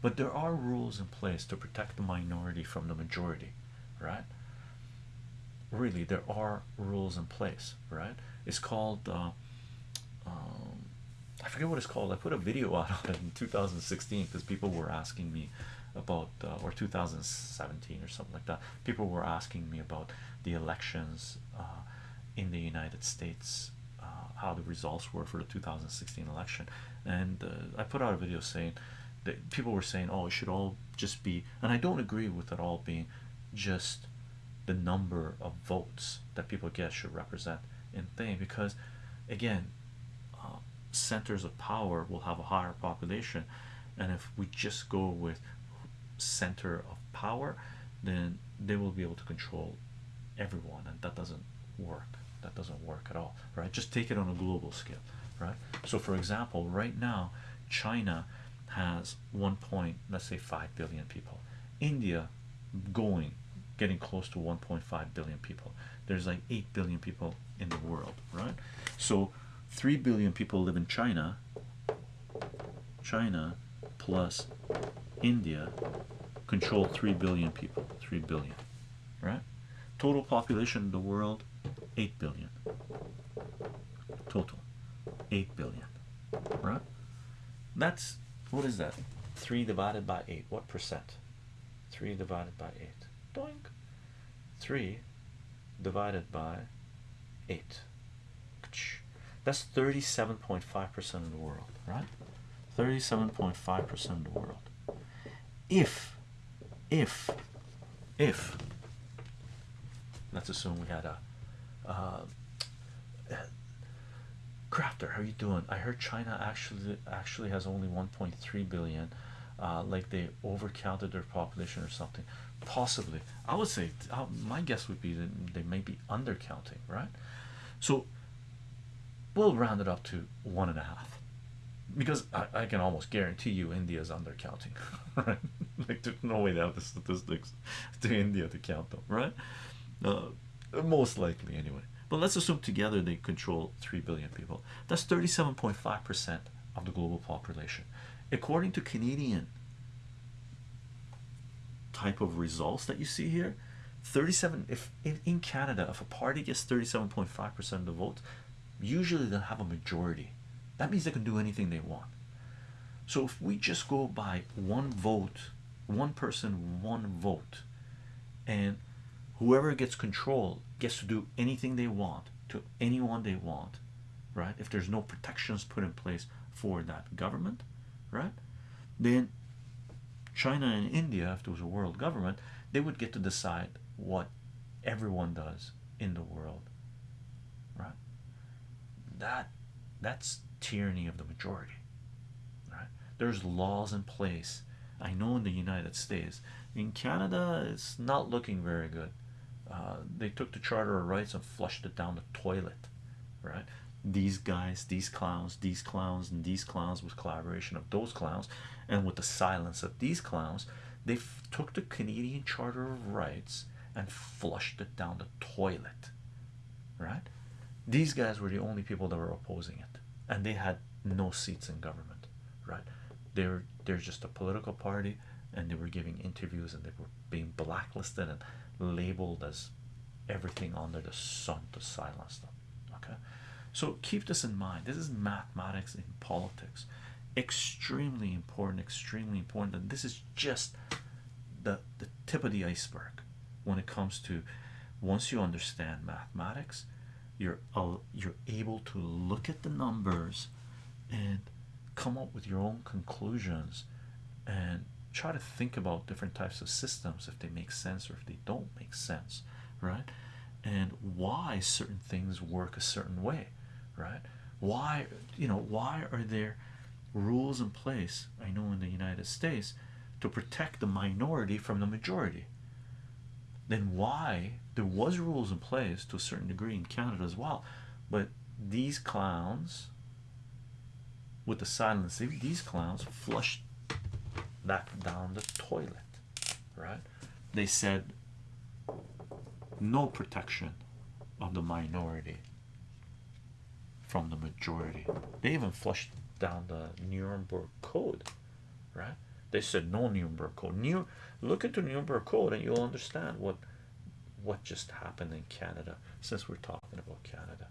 but there are rules in place to protect the minority from the majority right? Really there are rules in place right? It's called uh, um, I forget what it's called. I put a video out on it in 2016 because people were asking me about uh, or 2017 or something like that. People were asking me about the elections uh, in the United States uh, how the results were for the 2016 election. And uh, I put out a video saying that people were saying oh it should all just be and I don't agree with it all being just the number of votes that people get should represent in thing because again uh, centers of power will have a higher population and if we just go with center of power then they will be able to control everyone and that doesn't work. That doesn't work at all right? Just take it on a global scale right? So for example right now China has one point let's say 5 billion people. India going getting close to 1.5 billion people. There's like 8 billion people in the world right? So 3 billion people live in China. China plus India control 3 billion people 3 billion right? Total population of the world 8 billion. Total 8 billion right? That's what is that? 3 divided by 8 what percent? 3 divided by 8 doink. 3 divided by 8 that's 37.5% of the world right? 37.5% of the world. If if if let's assume we had a uh, crafter how are you doing i heard china actually actually has only 1.3 billion uh, like they overcounted their population or something possibly i would say uh, my guess would be that they may be undercounting right so we'll round it up to one and a half because I, I can almost guarantee you India's undercounting, right? like there's no way they have the statistics to India to count them, right? Uh, most likely anyway. But let's assume together they control three billion people. That's 37.5 percent of the global population, according to Canadian type of results that you see here. 37 if in, in Canada if a party gets 37.5 percent of the vote, usually they'll have a majority that means they can do anything they want so if we just go by one vote one person one vote and whoever gets control gets to do anything they want to anyone they want right? If there's no protections put in place for that government right? Then China and India if there was a world government they would get to decide what everyone does in the world right? That that's tyranny of the majority right? There's laws in place. I know in the united states. In canada it's not looking very good uh, they took the charter of rights and flushed it down the toilet right? These guys these clowns these clowns and these clowns with collaboration of those clowns and with the silence of these clowns they took the canadian charter of rights and flushed it down the toilet right? These guys were the only people that were opposing it and they had no seats in government right? They're they're just a political party and they were giving interviews and they were being blacklisted and labeled as everything under the sun to silence them okay? So keep this in mind. This is mathematics in politics. Extremely important extremely important and this is just the the tip of the iceberg when it comes to once you understand mathematics you're you're able to look at the numbers and come up with your own conclusions and try to think about different types of systems if they make sense or if they don't make sense right? And why certain things work a certain way right? Why you know why are there rules in place i know in the united states to protect the minority from the majority? Then why there was rules in place to a certain degree in Canada as well but these clowns with the silence these clowns flushed that down the toilet right they said no protection of the minority from the majority they even flushed down the Nuremberg code right they said no Nuremberg Code. New, look into Nuremberg Code, and you'll understand what what just happened in Canada. Since we're talking about Canada.